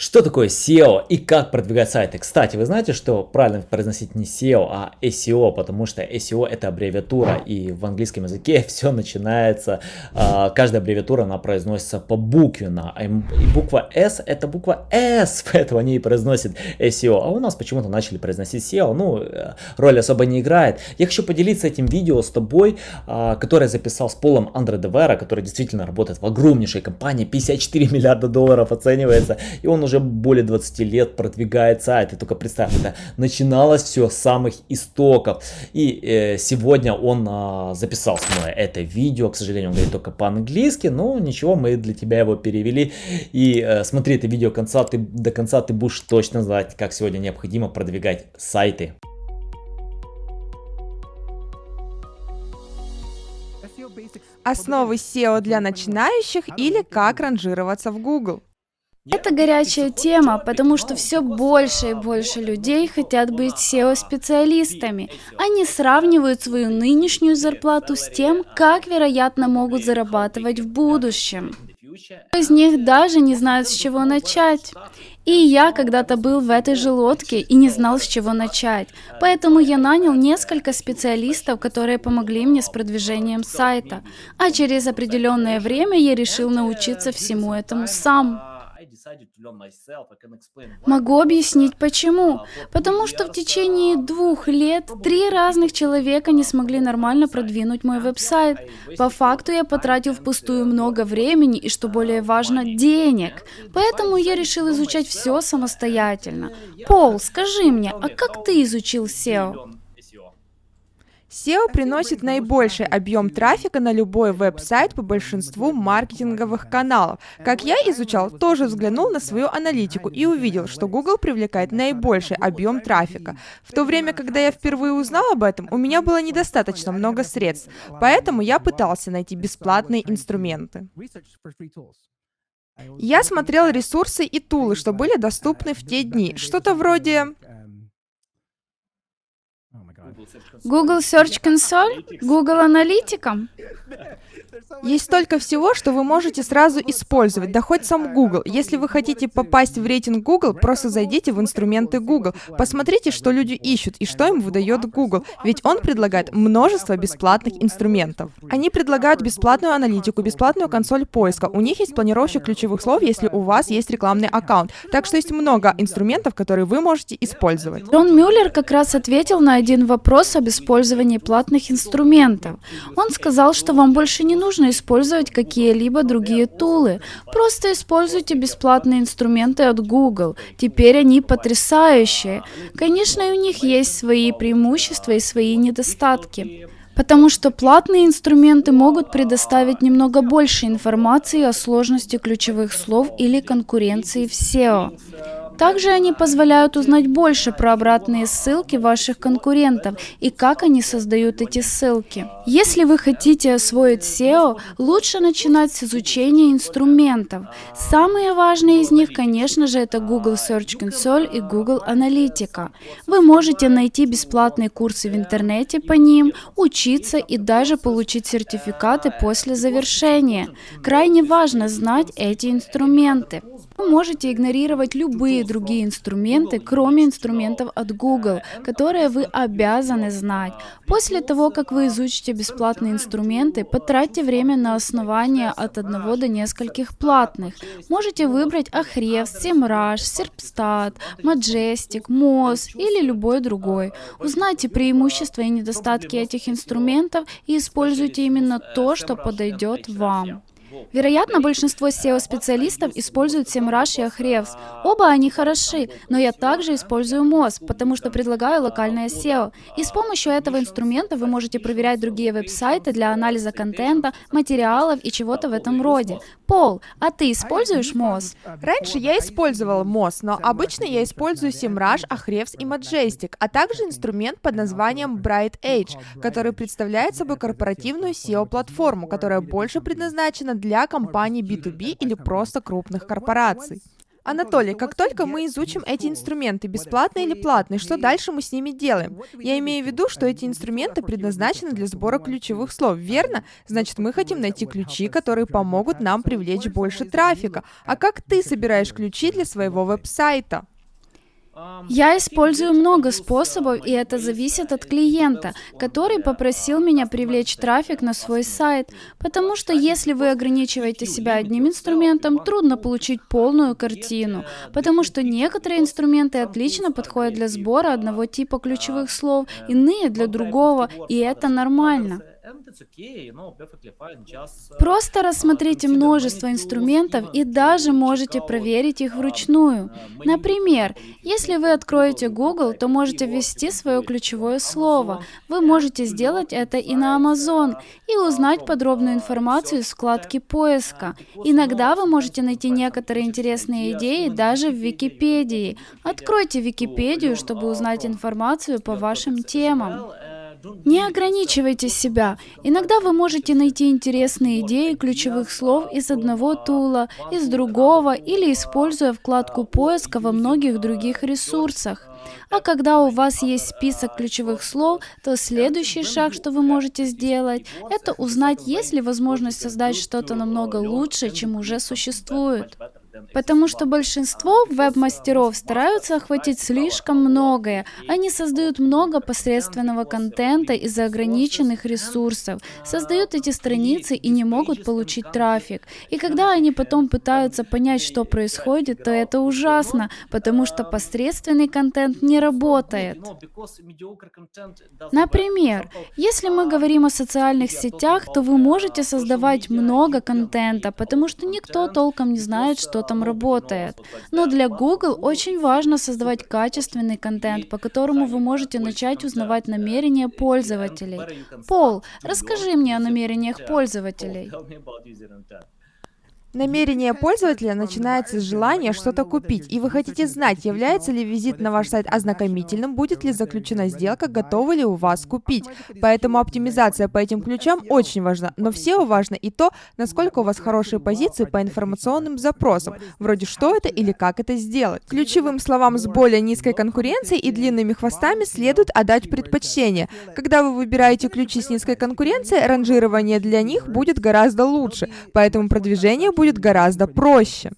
Что такое SEO и как продвигать сайты? Кстати, вы знаете, что правильно произносить не SEO, а SEO, потому что SEO это аббревиатура, и в английском языке все начинается, а, каждая аббревиатура, она произносится по буквенно, и буква S это буква S, поэтому они и произносят SEO, а у нас почему-то начали произносить SEO, ну, э, роль особо не играет. Я хочу поделиться этим видео с тобой, а, которое записал с Полом Андре Девера, который действительно работает в огромнейшей компании, 54 миллиарда долларов оценивается, и он уже уже более 20 лет продвигает сайт. И только представь, это начиналось все с самых истоков. И э, сегодня он э, записал с мной это видео. К сожалению, он говорит только по-английски. Но ничего, мы для тебя его перевели. И э, смотри это видео конца, ты, до конца, ты будешь точно знать, как сегодня необходимо продвигать сайты. Основы SEO для начинающих или как ранжироваться в Google. Это горячая тема, потому что все больше и больше людей хотят быть SEO-специалистами. Они сравнивают свою нынешнюю зарплату с тем, как, вероятно, могут зарабатывать в будущем. Из них даже не знают, с чего начать. И я когда-то был в этой же лодке и не знал, с чего начать. Поэтому я нанял несколько специалистов, которые помогли мне с продвижением сайта. А через определенное время я решил научиться всему этому сам. Могу объяснить почему. Потому что в течение двух лет три разных человека не смогли нормально продвинуть мой веб-сайт. По факту я потратил впустую много времени и, что более важно, денег. Поэтому я решил изучать все самостоятельно. Пол, скажи мне, а как ты изучил SEO? SEO приносит наибольший объем трафика на любой веб-сайт по большинству маркетинговых каналов. Как я изучал, тоже взглянул на свою аналитику и увидел, что Google привлекает наибольший объем трафика. В то время, когда я впервые узнал об этом, у меня было недостаточно много средств, поэтому я пытался найти бесплатные инструменты. Я смотрел ресурсы и тулы, что были доступны в те дни. Что-то вроде Google Search Console? Google Аналитика? Есть столько всего, что вы можете сразу использовать, да хоть сам Google. Если вы хотите попасть в рейтинг Google, просто зайдите в инструменты Google. Посмотрите, что люди ищут и что им выдает Google, ведь он предлагает множество бесплатных инструментов. Они предлагают бесплатную аналитику, бесплатную консоль поиска. У них есть планировщик ключевых слов, если у вас есть рекламный аккаунт. Так что есть много инструментов, которые вы можете использовать. Джон Мюллер как раз ответил на один вопрос об использовании платных инструментов. Он сказал, что вам больше не нужно использовать какие-либо другие тулы. Просто используйте бесплатные инструменты от Google. Теперь они потрясающие. Конечно, у них есть свои преимущества и свои недостатки. Потому что платные инструменты могут предоставить немного больше информации о сложности ключевых слов или конкуренции в SEO. Также они позволяют узнать больше про обратные ссылки ваших конкурентов и как они создают эти ссылки. Если вы хотите освоить SEO, лучше начинать с изучения инструментов. Самые важные из них, конечно же, это Google Search Console и Google Аналитика. Вы можете найти бесплатные курсы в интернете по ним, учиться и даже получить сертификаты после завершения. Крайне важно знать эти инструменты. Вы можете игнорировать любые другие инструменты, кроме инструментов от Google, которые вы обязаны знать. После того, как вы изучите бесплатные инструменты, потратьте время на основание от одного до нескольких платных. Можете выбрать Ahrefs, SEMrush, Serpstat, Majestic, Moz или любой другой. Узнайте преимущества и недостатки этих инструментов и используйте именно то, что подойдет вам. Вероятно, большинство SEO-специалистов используют SEMrush и Ahrefs. Оба они хороши, но я также использую Moz, потому что предлагаю локальное SEO. И с помощью этого инструмента вы можете проверять другие веб-сайты для анализа контента, материалов и чего-то в этом роде. Пол, а ты используешь Moz? Раньше я использовал Moz, но обычно я использую SEMrush, Ahrefs и Majestic, а также инструмент под названием Bright Edge, который представляет собой корпоративную SEO-платформу, которая больше предназначена для компаний B2B или просто крупных корпораций. Анатолий, как только мы изучим эти инструменты, бесплатные или платные, что дальше мы с ними делаем? Я имею в виду, что эти инструменты предназначены для сбора ключевых слов, верно? Значит, мы хотим найти ключи, которые помогут нам привлечь больше трафика. А как ты собираешь ключи для своего веб-сайта? Я использую много способов, и это зависит от клиента, который попросил меня привлечь трафик на свой сайт. Потому что если вы ограничиваете себя одним инструментом, трудно получить полную картину. Потому что некоторые инструменты отлично подходят для сбора одного типа ключевых слов, иные для другого, и это нормально. Просто рассмотрите множество инструментов и даже можете проверить их вручную. Например, если вы откроете Google, то можете ввести свое ключевое слово. Вы можете сделать это и на Amazon, и узнать подробную информацию из вкладки поиска. Иногда вы можете найти некоторые интересные идеи даже в Википедии. Откройте Википедию, чтобы узнать информацию по вашим темам. Не ограничивайте себя. Иногда вы можете найти интересные идеи ключевых слов из одного тула, из другого или используя вкладку поиска во многих других ресурсах. А когда у вас есть список ключевых слов, то следующий шаг, что вы можете сделать, это узнать, есть ли возможность создать что-то намного лучше, чем уже существует. Потому что большинство веб-мастеров стараются охватить слишком многое. Они создают много посредственного контента из-за ограниченных ресурсов, создают эти страницы и не могут получить трафик. И когда они потом пытаются понять, что происходит, то это ужасно, потому что посредственный контент не работает. Например, если мы говорим о социальных сетях, то вы можете создавать много контента, потому что никто толком не знает, что там работает. Но для Google очень важно создавать качественный контент, по которому вы можете начать узнавать намерения пользователей. Пол, расскажи мне о намерениях пользователей. Намерение пользователя начинается с желания что-то купить, и вы хотите знать, является ли визит на ваш сайт ознакомительным, будет ли заключена сделка, готовы ли у вас купить. Поэтому оптимизация по этим ключам очень важна, но все важно и то, насколько у вас хорошие позиции по информационным запросам, вроде что это или как это сделать. Ключевым словам с более низкой конкуренцией и длинными хвостами следует отдать предпочтение. Когда вы выбираете ключи с низкой конкуренцией, ранжирование для них будет гораздо лучше, поэтому продвижение гораздо проще.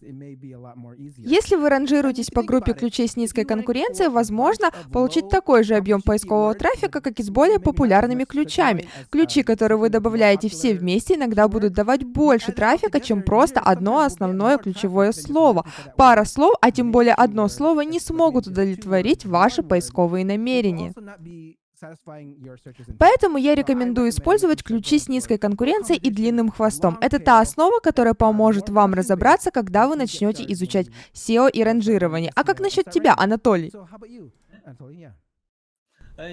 Если вы ранжируетесь по группе ключей с низкой конкуренцией, возможно получить такой же объем поискового трафика, как и с более популярными ключами. Ключи, которые вы добавляете все вместе, иногда будут давать больше трафика, чем просто одно основное ключевое слово. Пара слов, а тем более одно слово, не смогут удовлетворить ваши поисковые намерения. Поэтому я рекомендую использовать ключи с низкой конкуренцией и длинным хвостом. Это та основа, которая поможет вам разобраться, когда вы начнете изучать SEO и ранжирование. А как насчет тебя, Анатолий? Э,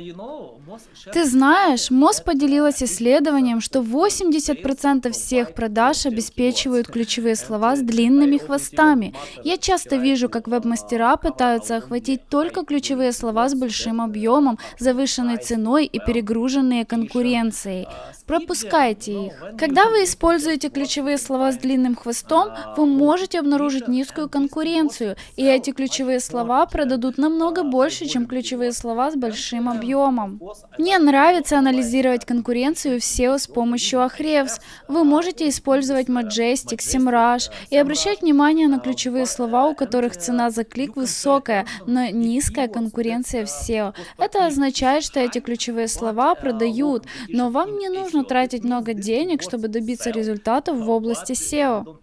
Ты знаешь, МОЗ поделилась исследованием, что 80% всех продаж обеспечивают ключевые слова с длинными хвостами. Я часто вижу, как веб-мастера пытаются охватить только ключевые слова с большим объемом, завышенной ценой и перегруженные конкуренцией. Пропускайте их. Когда вы используете ключевые слова с длинным хвостом, вы можете обнаружить низкую конкуренцию, и эти ключевые слова продадут намного больше, чем ключевые слова с большим объемом объемом. Мне нравится анализировать конкуренцию в SEO с помощью Ahrefs. Вы можете использовать Majestic, SEMrush и обращать внимание на ключевые слова, у которых цена за клик высокая, но низкая конкуренция в SEO. Это означает, что эти ключевые слова продают, но вам не нужно тратить много денег, чтобы добиться результатов в области SEO.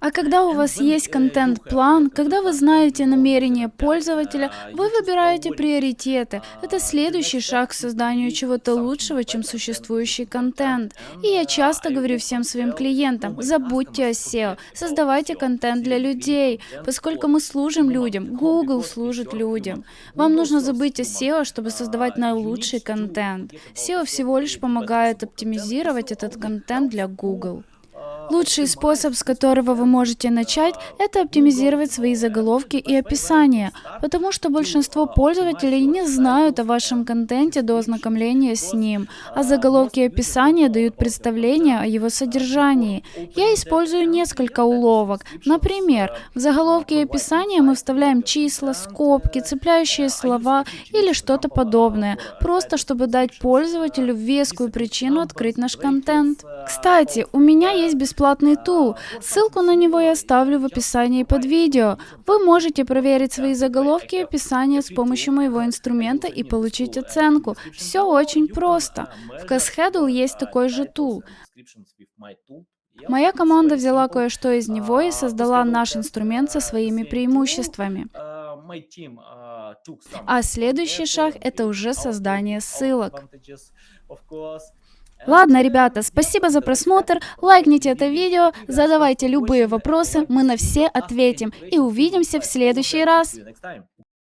А когда у вас есть контент-план, когда вы знаете намерения пользователя, вы выбираете приоритеты. Это следующий шаг к созданию чего-то лучшего, чем существующий контент. И я часто говорю всем своим клиентам, забудьте о SEO, создавайте контент для людей, поскольку мы служим людям, Google служит людям. Вам нужно забыть о SEO, чтобы создавать наилучший контент. SEO всего лишь помогает оптимизировать этот контент для Google. Лучший способ, с которого вы можете начать, это оптимизировать свои заголовки и описания, потому что большинство пользователей не знают о вашем контенте до ознакомления с ним, а заголовки и описания дают представление о его содержании. Я использую несколько уловок. Например, в заголовке и описании мы вставляем числа, скобки, цепляющие слова или что-то подобное, просто чтобы дать пользователю вескую причину открыть наш контент. Кстати, у меня есть бесплатный тул. Ссылку на него я оставлю в описании под видео. Вы можете проверить свои заголовки и описания с помощью моего инструмента и получить оценку. Все очень просто. В Casheddle есть такой же тул. Моя команда взяла кое-что из него и создала наш инструмент со своими преимуществами. А следующий шаг — это уже создание ссылок. Ладно, ребята, спасибо за просмотр, лайкните это видео, задавайте любые вопросы, мы на все ответим и увидимся в следующий раз.